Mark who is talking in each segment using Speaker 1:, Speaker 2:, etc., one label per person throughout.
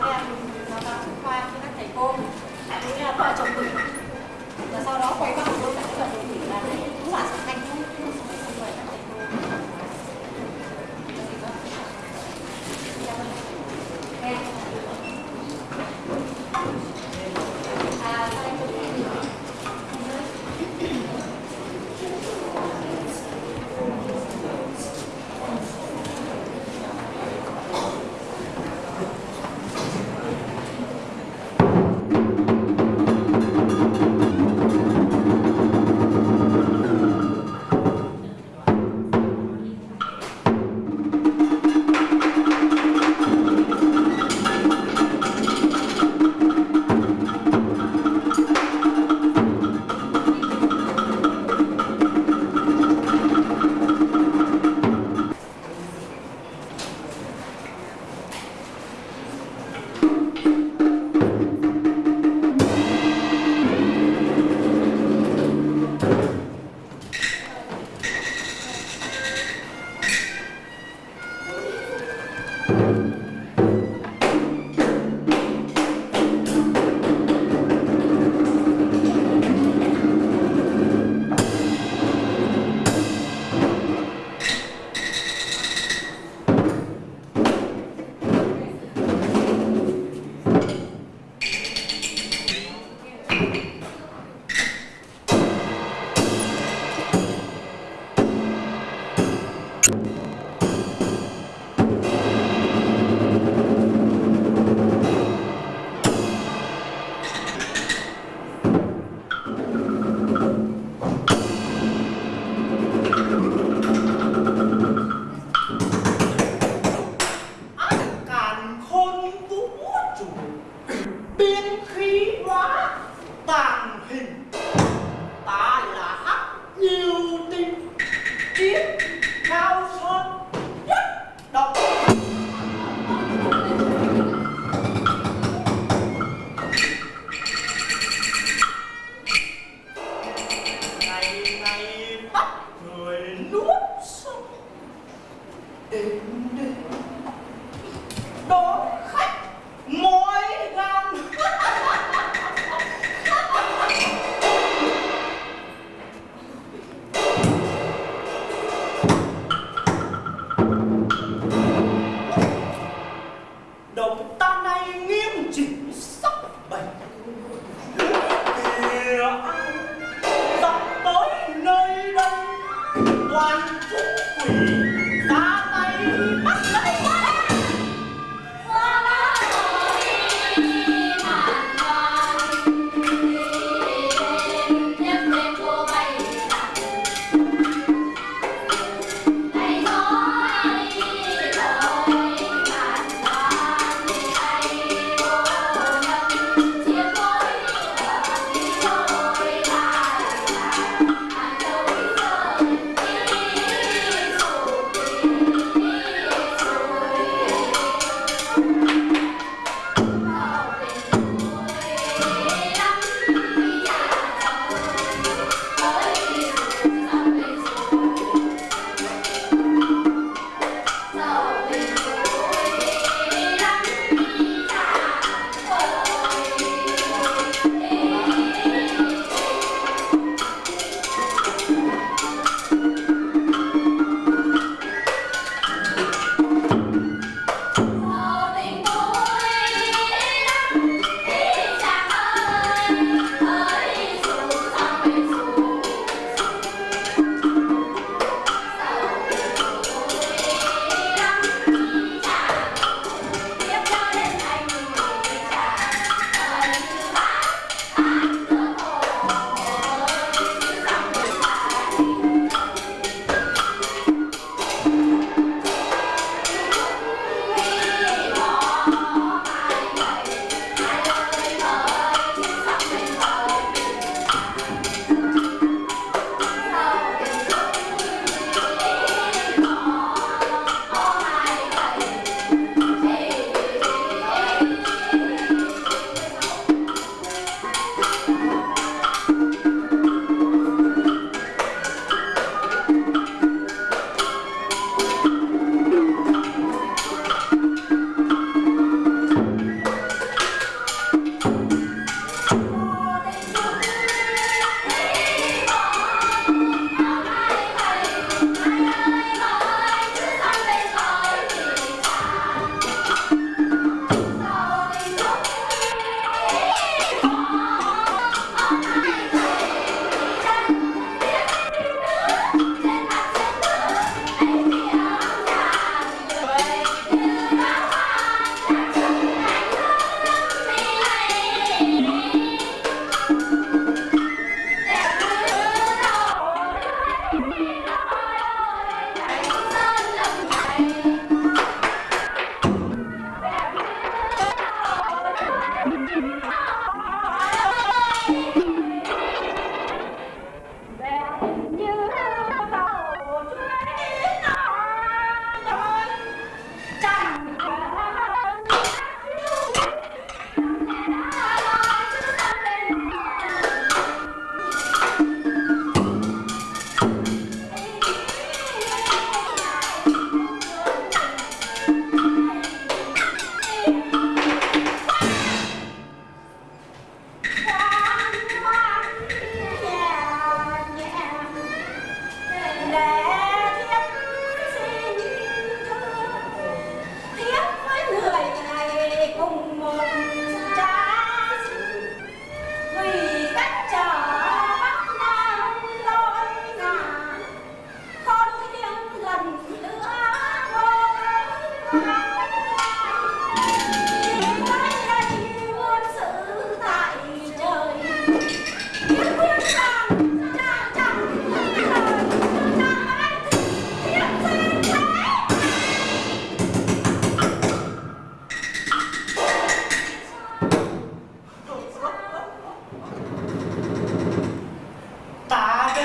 Speaker 1: cho em. Đào tạo khoa cho các thầy cô. Cũng như là khoa trồng mình. Và sau đó quay
Speaker 2: qua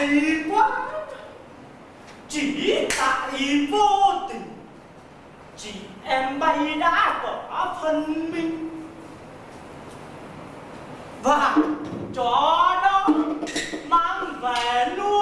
Speaker 2: hay quá. Chỉ tại vô tình. Chị em bay đã bỏ phân minh. Và cho nó mang về
Speaker 1: luôn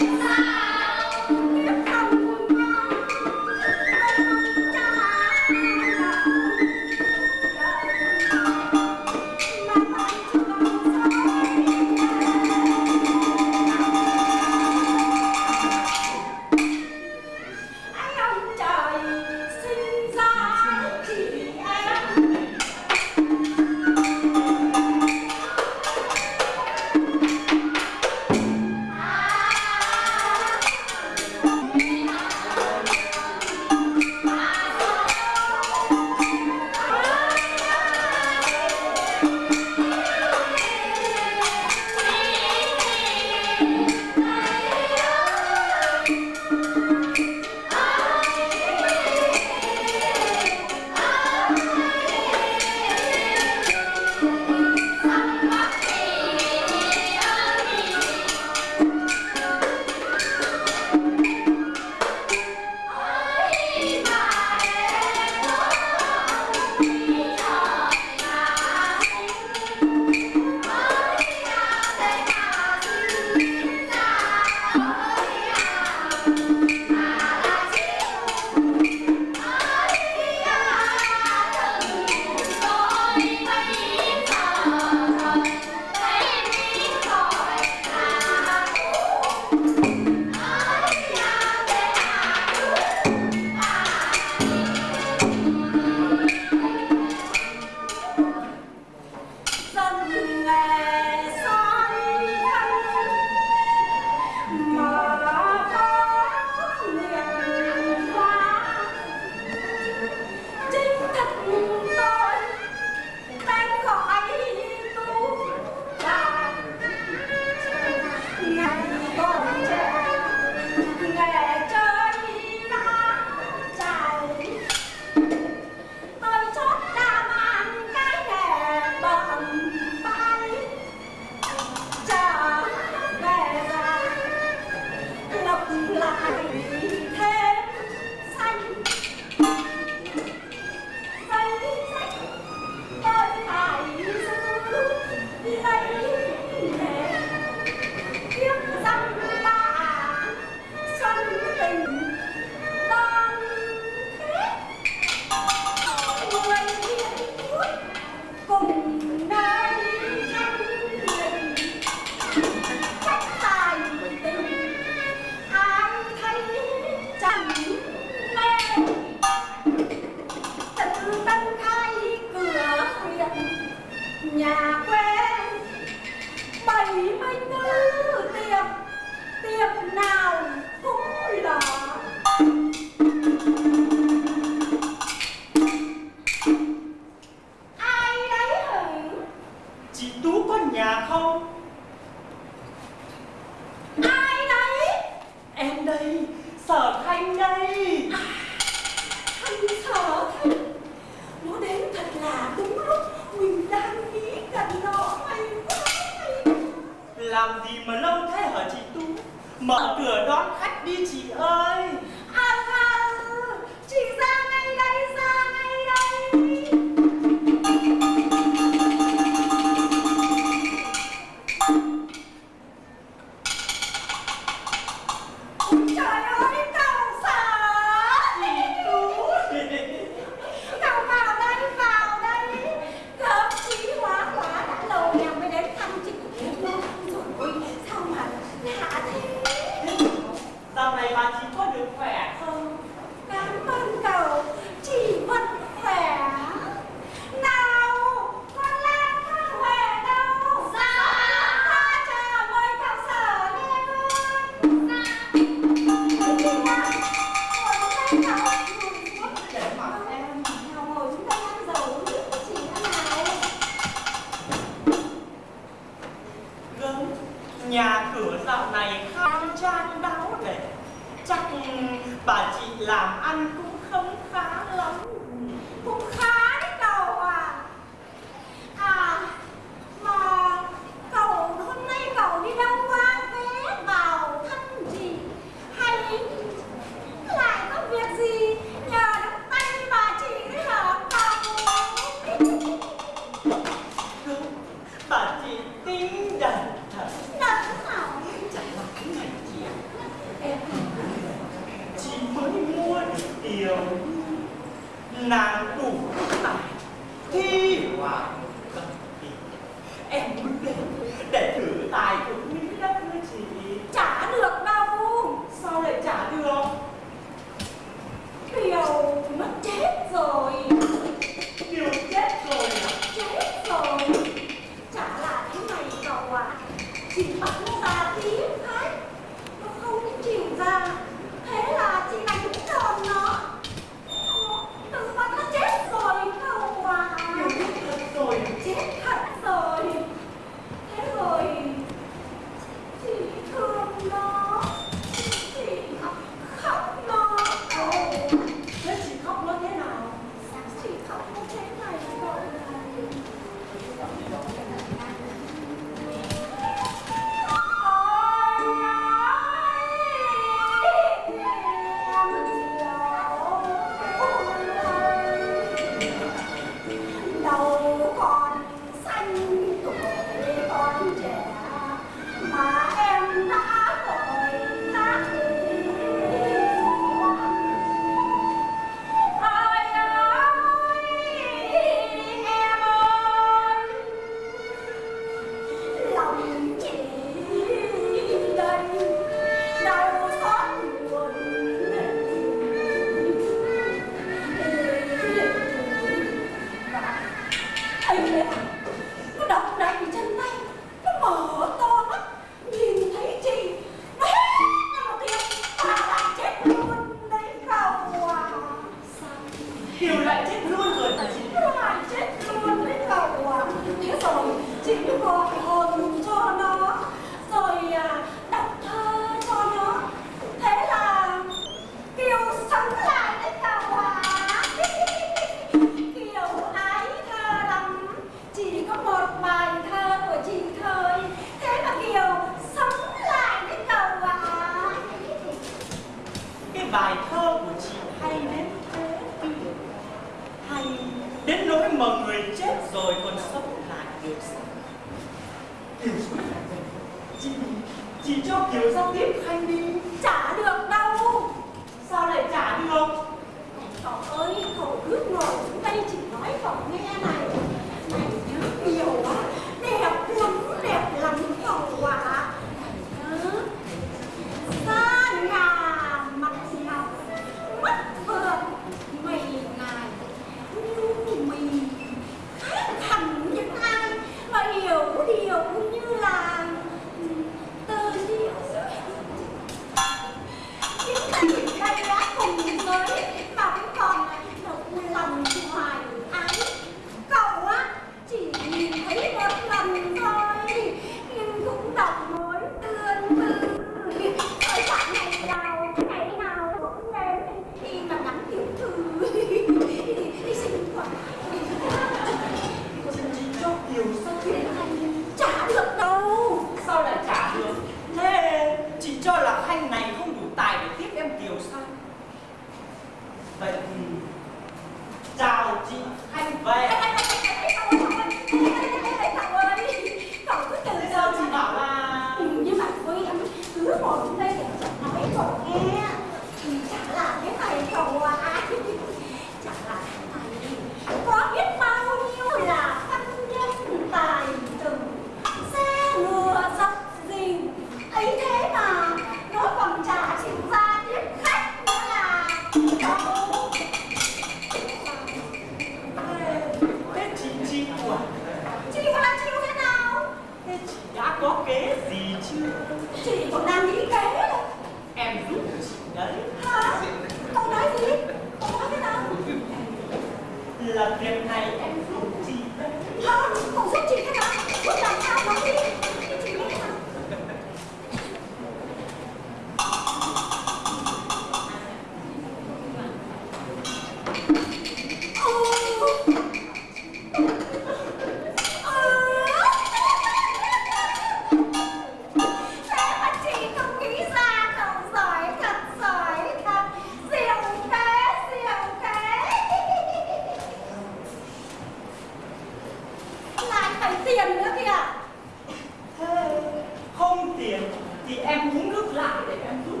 Speaker 1: em muốn nước lại
Speaker 2: để
Speaker 1: em rút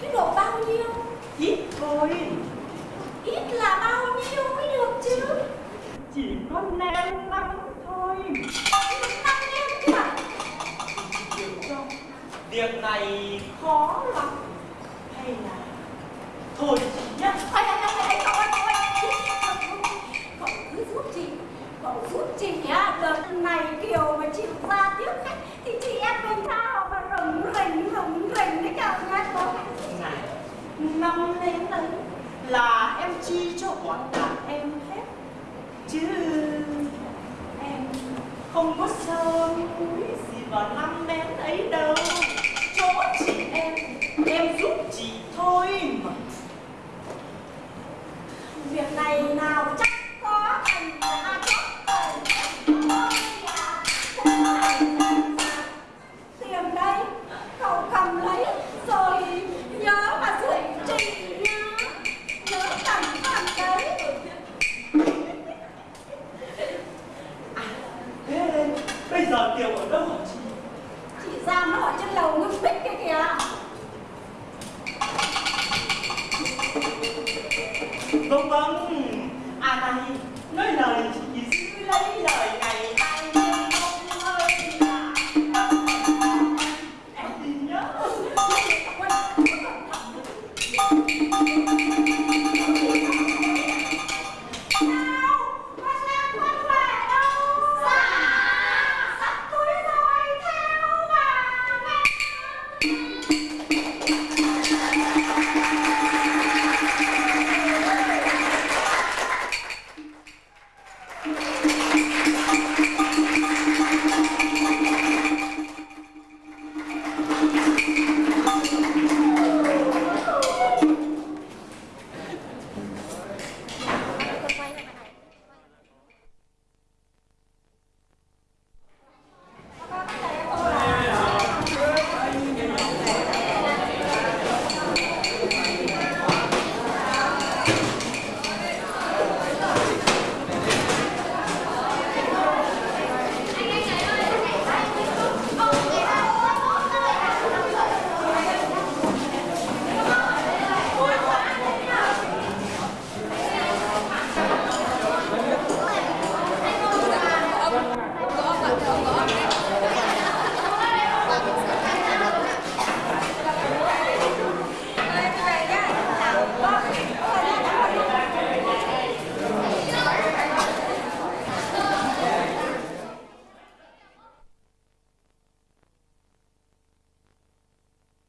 Speaker 1: chứ độ bao nhiêu?
Speaker 2: Ít thôi.
Speaker 1: Ít là bao nhiêu mới được chứ?
Speaker 2: Chỉ có nem năm thôi.
Speaker 1: Năm
Speaker 2: nem mà việc này khó lắm. Hay là thôi chị nhá.
Speaker 1: Thôi thôi thôi ai cậu ơi cậu ơi. Cậu cứ giúp chị. Cậu giúp chị nhá. Đợt này kiểu mà chị ra tiếp khách thì chị em mình sao hai con
Speaker 2: này năm đến đấy là em chi cho bọn đàn em hết chứ em không có sơ múi gì vào năm đến ấy đâu chỗ chị em em giúp chị thôi mà
Speaker 1: Việc này nào chắc có thành ra chót thành